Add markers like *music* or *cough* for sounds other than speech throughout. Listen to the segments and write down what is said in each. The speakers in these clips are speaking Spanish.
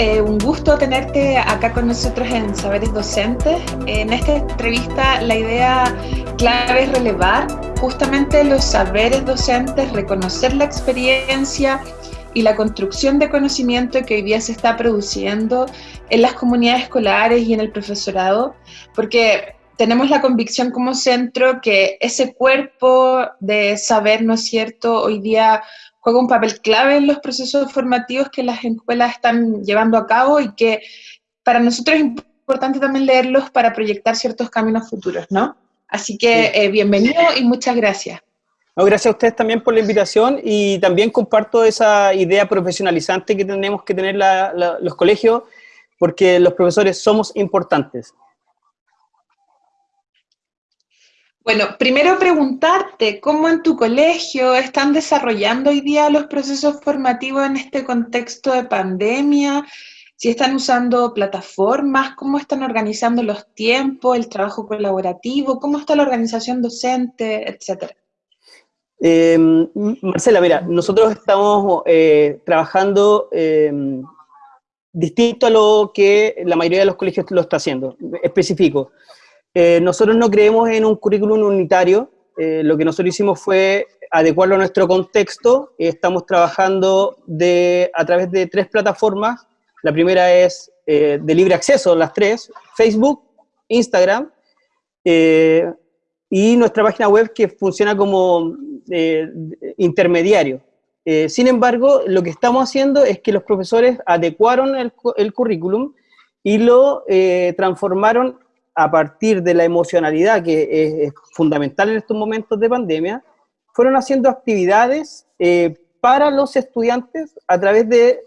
Eh, un gusto tenerte acá con nosotros en Saberes Docentes. En esta entrevista la idea clave es relevar justamente los saberes docentes, reconocer la experiencia y la construcción de conocimiento que hoy día se está produciendo en las comunidades escolares y en el profesorado, porque tenemos la convicción como centro que ese cuerpo de saber, ¿no es cierto?, hoy día juega un papel clave en los procesos formativos que las escuelas están llevando a cabo y que para nosotros es importante también leerlos para proyectar ciertos caminos futuros, ¿no? Así que eh, bienvenido y muchas gracias. No, gracias a ustedes también por la invitación y también comparto esa idea profesionalizante que tenemos que tener los colegios porque los profesores somos importantes. Bueno, primero preguntarte, ¿cómo en tu colegio están desarrollando hoy día los procesos formativos en este contexto de pandemia? Si están usando plataformas, ¿cómo están organizando los tiempos, el trabajo colaborativo? ¿Cómo está la organización docente, etcétera? Em, Marcela, mira, nosotros estamos eh, trabajando em, distinto a lo que la mayoría de los colegios lo está haciendo. Específico. Eh, nosotros no creemos en un currículum unitario, eh, lo que nosotros hicimos fue adecuarlo a nuestro contexto, estamos trabajando de, a través de tres plataformas, la primera es eh, de libre acceso, las tres, Facebook, Instagram, y nuestra página web que funciona como intermediario. sin embargo, lo que estamos haciendo es que los profesores adecuaron el, el currículum y lo transformaron a partir de la emocionalidad que es, fundamental en estos momentos de pandemia, fueron haciendo actividades eh, para los estudiantes a través de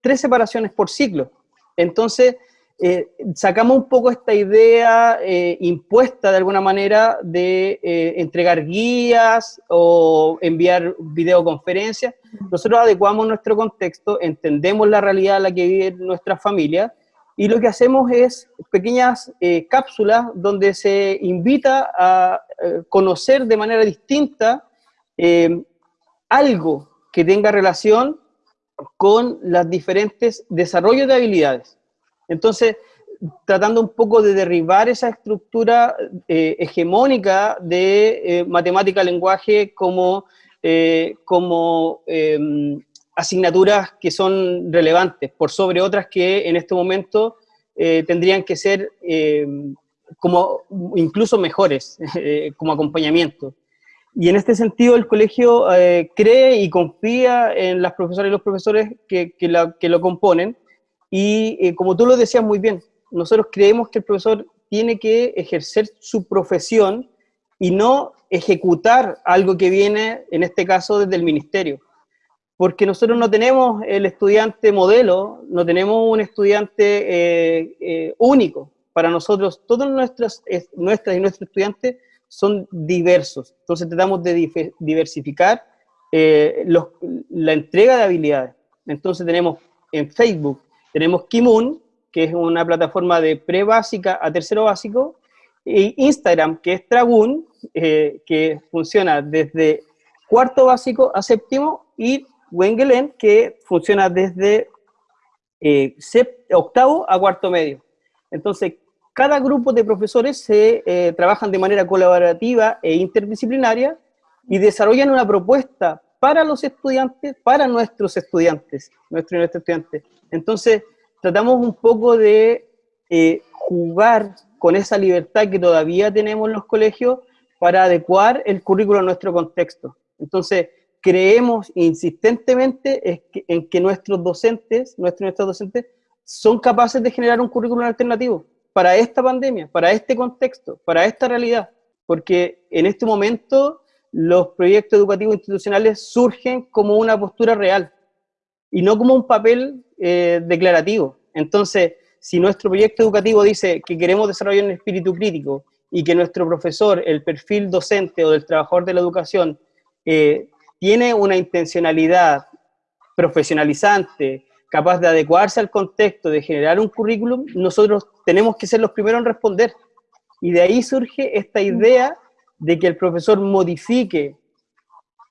tres separaciones por ciclo. Entonces, eh, sacamos un poco esta idea eh, impuesta de alguna manera de entregar guías o enviar videoconferencias. Nosotros adecuamos nuestro contexto, entendemos la realidad en la que vive nuestra familia y lo que hacemos es pequeñas eh, cápsulas donde se invita a eh, conocer de manera distinta eh, algo que tenga relación con los diferentes desarrollos de habilidades. Entonces, tratando un poco de derribar esa estructura hegemónica de matemática-lenguaje como, como em, asignaturas que son relevantes, por sobre otras que en este momento eh, tendrían que ser eh, como incluso mejores, *laughs* eh, como acompañamiento. Y en este sentido el colegio cree y confía en las profesoras y los profesores que, que, que lo componen, y como tú lo decías muy bien, nosotros creemos que el profesor tiene que ejercer su profesión y no ejecutar algo que viene, en este caso, desde el ministerio porque nosotros no tenemos el estudiante modelo, no tenemos un estudiante eh, eh, único. Para nosotros, todos nuestras, nuestras y nuestros estudiantes son diversos. Entonces tratamos de diversificar eh, la entrega de habilidades. Entonces tenemos en Facebook, tenemos Kimun, que es una plataforma de pre-básica a tercero básico, y Instagram, que es Tragun, que funciona desde cuarto básico a séptimo, y Wengelen, que funciona desde eh, octavo a cuarto medio. Entonces, cada grupo de profesores se eh, trabajan de manera colaborativa e interdisciplinaria y desarrollan una propuesta para los estudiantes, para nuestros estudiantes, nuestros estudiantes. Entonces, tratamos un poco de eh, jugar con esa libertad que todavía tenemos en los colegios para adecuar el currículo a nuestro contexto. Entonces, creemos insistentemente en que nuestros docentes, nuestros, nuestros docentes, son capaces de generar un currículum alternativo para esta pandemia, para este contexto, para esta realidad, porque en este momento los proyectos educativos institucionales surgen como una postura real y no como un papel eh, declarativo. Entonces, si nuestro proyecto educativo dice que queremos desarrollar un espíritu crítico y que nuestro profesor, el perfil docente o del trabajador de la educación, eh, tiene una intencionalidad profesionalizante, capaz de adecuarse al contexto, de generar un currículum, nosotros tenemos que ser los primeros en responder. Y de ahí surge esta idea de que el profesor modifique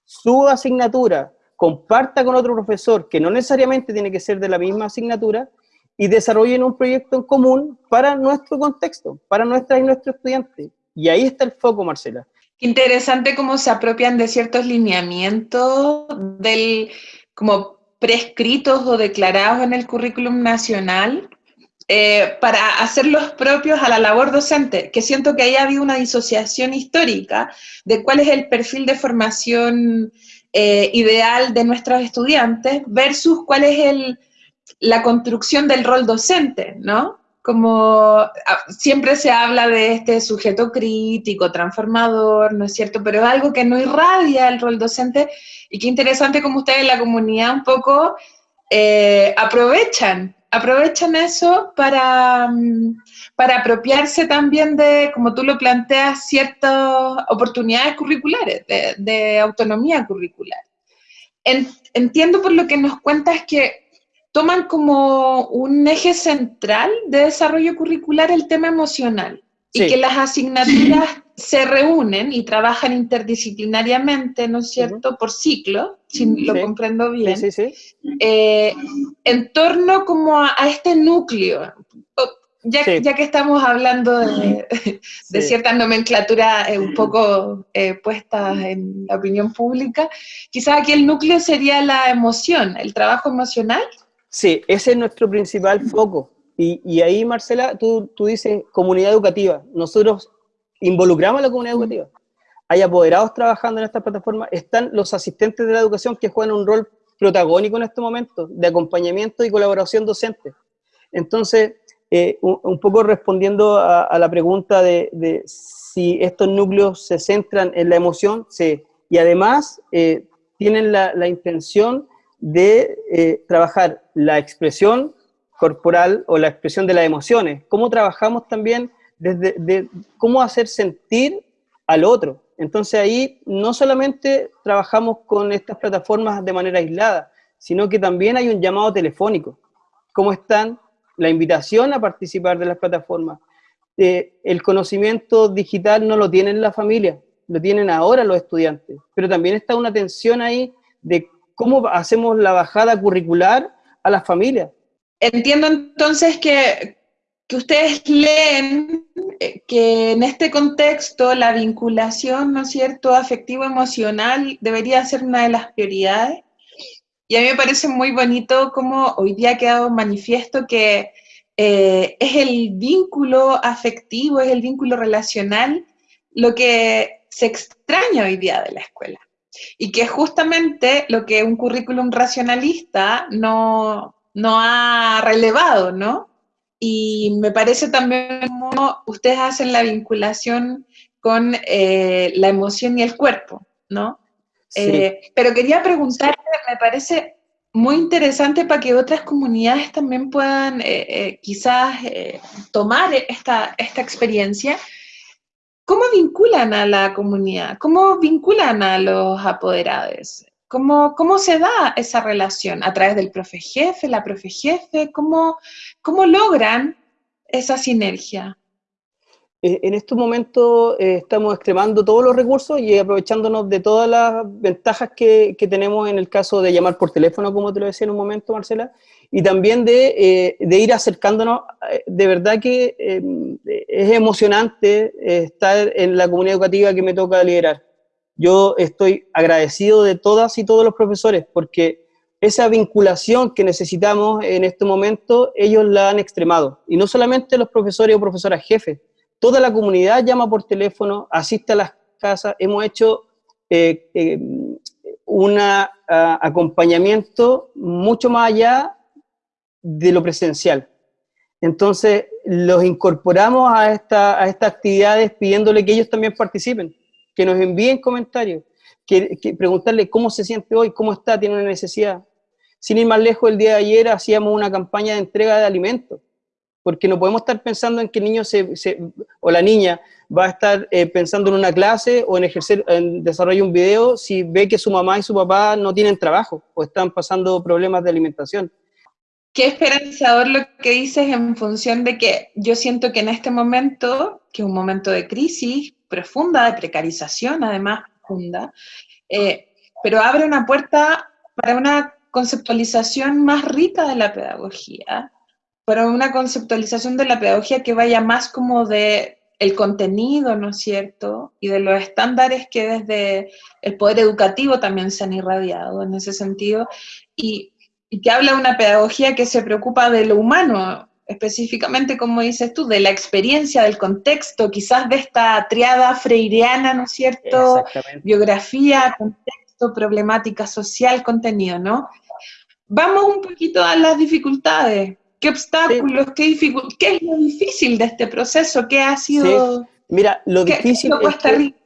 su asignatura comparta con otro profesor, que no necesariamente tiene que ser de la misma asignatura, y desarrollen un proyecto en común para nuestro contexto, para nuestras y nuestros estudiantes. Y ahí está el foco, Marcela. Interesante cómo se apropian de ciertos lineamientos del, como prescritos o declarados en el currículum nacional eh, para hacerlos propios a la labor docente, que siento que ahí ha habido una disociación histórica de cuál es el perfil de formación eh, ideal de nuestros estudiantes versus cuál es el, la construcción del rol docente, ¿no? Como ah, siempre se habla de este sujeto crítico, transformador, ¿no es cierto? Pero es algo que no irradia el rol docente y qué interesante como ustedes en la comunidad un poco eh, aprovechan aprovechan eso para, mm, para apropiarse también de, como tú lo planteas, ciertas oportunidades curriculares, de, autonomía curricular. entiendo por lo que nos cuentas que toman como un eje central de desarrollo curricular el tema emocional y que las asignaturas se reúnen y trabajan interdisciplinariamente, ¿no es cierto?, por ciclo, si lo comprendo bien, eh, en torno como a, este núcleo. Ya, ya, que estamos hablando de, ciertas nomenclaturas eh, un poco eh, puestas en la opinión pública, quizás aquí el núcleo sería la emoción, el trabajo emocional. Sí, ese es nuestro principal foco. Y, ahí, Marcela, tú, tú dices comunidad educativa. Nosotros involucramos a la comunidad educativa. Hay apoderados trabajando en esta plataforma, están los asistentes de la educación que juegan un rol protagónico en este momento, de acompañamiento y colaboración docente. Entonces, eh, un, poco respondiendo a, la pregunta de, si estos núcleos se centran en la emoción, sí. Y además eh, tienen la, intención de eh, trabajar la expresión corporal o la expresión de las emociones, cómo trabajamos también desde cómo hacer sentir al otro. Entonces ahí no solamente trabajamos con estas plataformas de manera aislada, sino que también hay un llamado telefónico. ¿Cómo están? La invitación a participar de las plataformas. Eh, el conocimiento digital no lo tienen la familia, lo tienen ahora los estudiantes, pero también está una tensión ahí de cómo hacemos la bajada curricular a las familias. Entiendo entonces que, ustedes leen eh, que en este contexto la vinculación, ¿no es cierto?, afectivo-emocional debería ser una de las prioridades. Y a mí me parece muy bonito cómo hoy día ha quedado manifiesto que eh, es el vínculo afectivo, es el vínculo relacional lo que se extraña hoy día de la escuela. Y que justamente lo que un currículum racionalista no, no ha relevado, ¿no? Y me parece también como ustedes hacen la vinculación con eh, la emoción y el cuerpo, ¿no? Eh, pero quería preguntarte, me parece muy interesante para que otras comunidades también puedan eh, quizás tomar esta, esta experiencia. ¿Cómo vinculan a la comunidad? ¿Cómo vinculan a los apoderados? ¿Cómo, ¿Cómo se da esa relación? ¿A través del profe jefe, la profe jefe? ¿Cómo, cómo logran esa sinergia? Eh, en estos momentos eh, estamos extremando todos los recursos y aprovechándonos de todas las ventajas que, que, tenemos en el caso de llamar por teléfono, como te lo decía en un momento, Marcela, y también de, eh, de ir acercándonos. De verdad que es emocionante estar en la comunidad educativa que me toca liderar yo estoy agradecido de todas y todos los profesores porque esa vinculación que necesitamos en este momento, ellos la han extremado. Y no solamente los profesores o profesoras jefes, toda la comunidad llama por teléfono, asiste a las casas, hemos hecho eh, eh, un acompañamiento mucho más allá de lo presencial. Entonces, los incorporamos a, esta, a estas actividades pidiéndole que ellos también participen que nos envíen comentarios, que, preguntarle cómo se siente hoy, cómo está, tiene una necesidad. Sin ir más lejos, el día de ayer hacíamos una campaña de entrega de alimentos, porque no podemos estar pensando en que el niño se, o la niña va a estar eh, pensando en una clase o en ejercer, en desarrollar un video si ve que su mamá y su papá no tienen trabajo o están pasando problemas de alimentación. Qué esperanzador lo que dices en función de que yo siento que en este momento, que es un momento de crisis, profunda, de precarización además profunda, eh, pero abre una puerta para una conceptualización más rica de la pedagogía, para una conceptualización de la pedagogía que vaya más como de el contenido, ¿no es cierto? Y de los estándares que desde el poder educativo también se han irradiado en ese sentido, y, y que habla de una pedagogía que se preocupa de lo humano, específicamente, como dices tú, de la experiencia, del contexto, quizás de esta triada freireana, ¿no es cierto? Biografía, contexto, problemática social, contenido, ¿no? Vamos un poquito a las dificultades. ¿Qué obstáculos, qué, qué es lo difícil de este proceso? ¿Qué ha sido? Mira, lo difícil es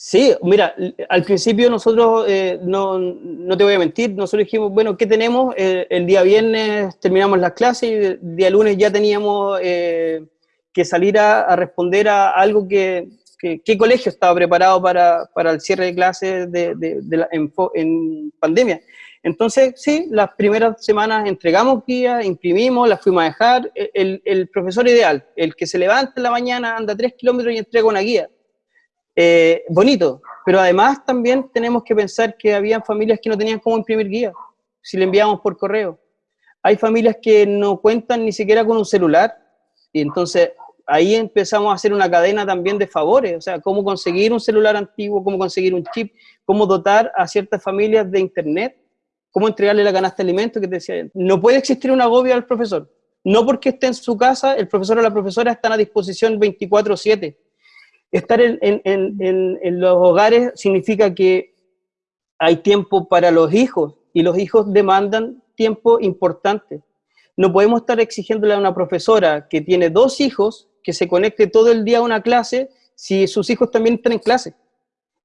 Sí, mira, al principio nosotros, eh, no, no, te voy a mentir, nosotros dijimos, bueno, ¿qué tenemos? Eh, el día viernes terminamos las clases y el día lunes ya teníamos eh, que salir a, responder a algo que, ¿qué colegio estaba preparado para, para, el cierre de clases de, de, en, pandemia? Entonces, sí, las primeras semanas entregamos guías, imprimimos, las fuimos a dejar. El, el profesor ideal, el que se levanta en la mañana, anda tres kilómetros y entrega una guía eh, bonito, pero además también tenemos que pensar que había familias que no tenían cómo imprimir guías, si le enviamos por correo. Hay familias que no cuentan ni siquiera con un celular, y entonces ahí empezamos a hacer una cadena también de favores, o sea, cómo conseguir un celular antiguo, cómo conseguir un chip, cómo dotar a ciertas familias de internet, cómo entregarle la canasta de alimentos que te decía. No puede existir un agobio al profesor, no porque esté en su casa, el profesor o la profesora están a disposición 24/7, Estar en, los hogares significa que hay tiempo para los hijos y los hijos demandan tiempo importante. No podemos estar exigiéndole a una profesora que tiene dos hijos que se conecte todo el día a una clase si sus hijos también están en clase.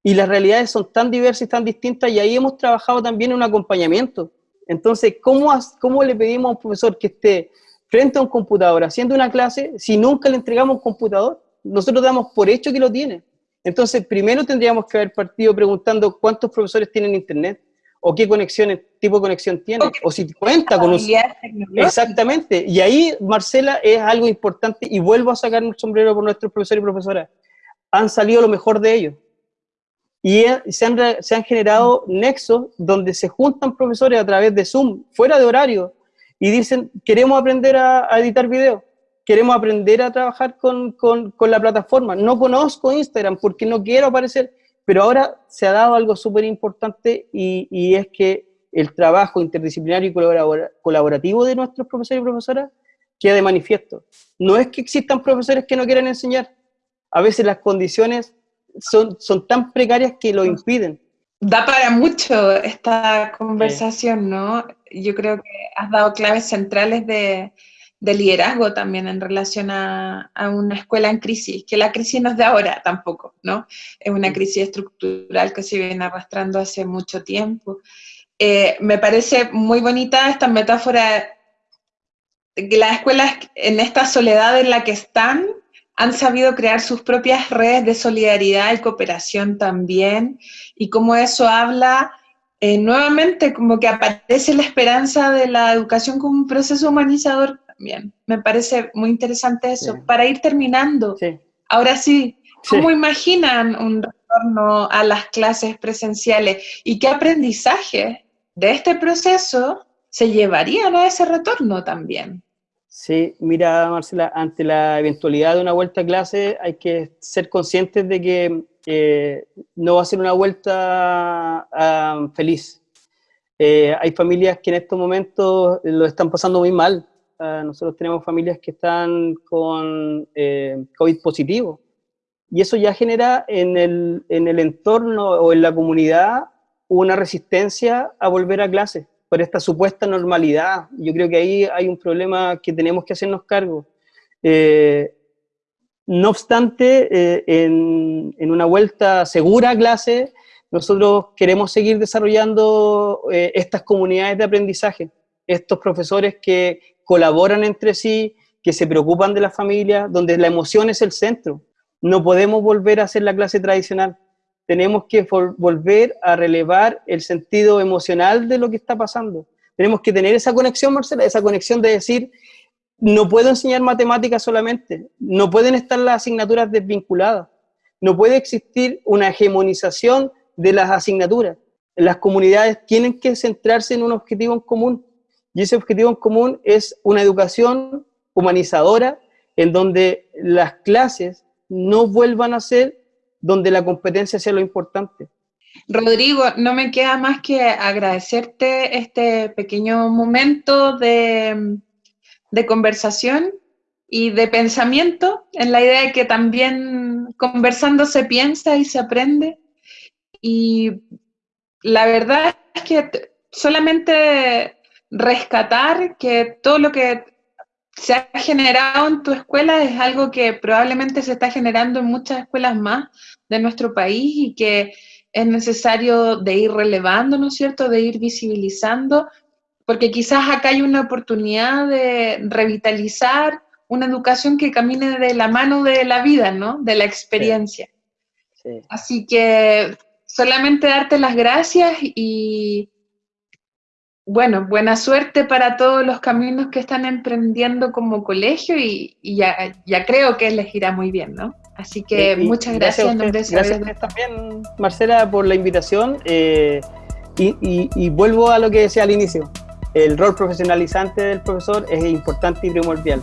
Y las realidades son tan diversas y tan distintas y ahí hemos trabajado también en un acompañamiento. Entonces, ¿cómo, ¿cómo le pedimos a un profesor que esté frente a un computador haciendo una clase si nunca le entregamos un computador? Nosotros damos por hecho que lo tiene. Entonces, primero tendríamos que haber partido preguntando cuántos profesores tienen internet, o qué conexiones, tipo de conexión tiene, o si cuenta con un... Exactamente, y ahí, Marcela, es algo importante, y vuelvo a sacar un sombrero por nuestros profesores y profesoras. Han salido lo mejor de ellos. Y se han, se han generado nexos donde se juntan profesores a través de Zoom, fuera de horario, y dicen, queremos aprender a, a editar videos queremos aprender a trabajar con, con, con, la plataforma. No conozco Instagram porque no quiero aparecer, pero ahora se ha dado algo súper importante y, y, es que el trabajo interdisciplinario y colaborativo de nuestros profesores y profesoras queda de manifiesto. No es que existan profesores que no quieran enseñar, a veces las condiciones son, son tan precarias que lo impiden. Da para mucho esta conversación, ¿no? Yo creo que has dado claves centrales de, de liderazgo también en relación a, una escuela en crisis, que la crisis no es de ahora tampoco, ¿no? Es una crisis estructural que se viene arrastrando hace mucho tiempo. Eh, me parece muy bonita esta metáfora de que las escuelas en esta soledad en la que están han sabido crear sus propias redes de solidaridad y cooperación también, y cómo eso habla eh, nuevamente como que aparece la esperanza de la educación como un proceso humanizador Bien, Me parece muy interesante eso. Para ir terminando, ahora sí, ¿cómo imaginan un retorno a las clases presenciales y qué aprendizaje de este proceso se llevarían a ese retorno también? Sí, mira Marcela, ante la eventualidad de una vuelta a clase hay que ser conscientes de que eh, no va a ser una vuelta ah, feliz. Eh, hay familias que en estos momentos lo están pasando muy mal, Ah, nosotros tenemos familias que están con eh, COVID positivo. Y eso ya genera en el, en el entorno o en la comunidad una resistencia a volver a clase por esta supuesta normalidad. Yo creo que ahí hay un problema que tenemos que hacernos cargo. Eh, no obstante, eh, en, en, una vuelta segura a clase, nosotros queremos seguir desarrollando estas comunidades de aprendizaje, estos profesores que colaboran entre sí, que se preocupan de la familia, donde la emoción es el centro. No podemos volver a hacer la clase tradicional. Tenemos que volver a relevar el sentido emocional de lo que está pasando. Tenemos que tener esa conexión, Marcela, esa conexión de decir, no puedo enseñar matemáticas solamente, no pueden estar las asignaturas desvinculadas, no puede existir una hegemonización de las asignaturas. las comunidades tienen que centrarse en un objetivo en común. Y ese objetivo en común es una educación humanizadora en donde las clases no vuelvan a ser donde la competencia sea lo importante. Rodrigo, no me queda más que agradecerte este pequeño momento de, de conversación y de pensamiento en la idea de que también conversando se piensa y se aprende. Y la verdad es que solamente rescatar que todo lo que se ha generado en tu escuela es algo que probablemente se está generando en muchas escuelas más de nuestro país y que es necesario de ir relevando, ¿no es cierto?, de ir visibilizando, porque quizás acá hay una oportunidad de revitalizar una educación que camine de la mano de la vida, ¿no?, de la experiencia. Así que solamente darte las gracias y, bueno, buena suerte para todos los caminos que están emprendiendo como colegio y, ya, ya, creo que les irá muy bien, ¿no? Así que muchas gracias. Gracias, también, Marcela, por la invitación. Eh, y, y, vuelvo a lo que decía al inicio. El rol profesionalizante del profesor es importante y primordial.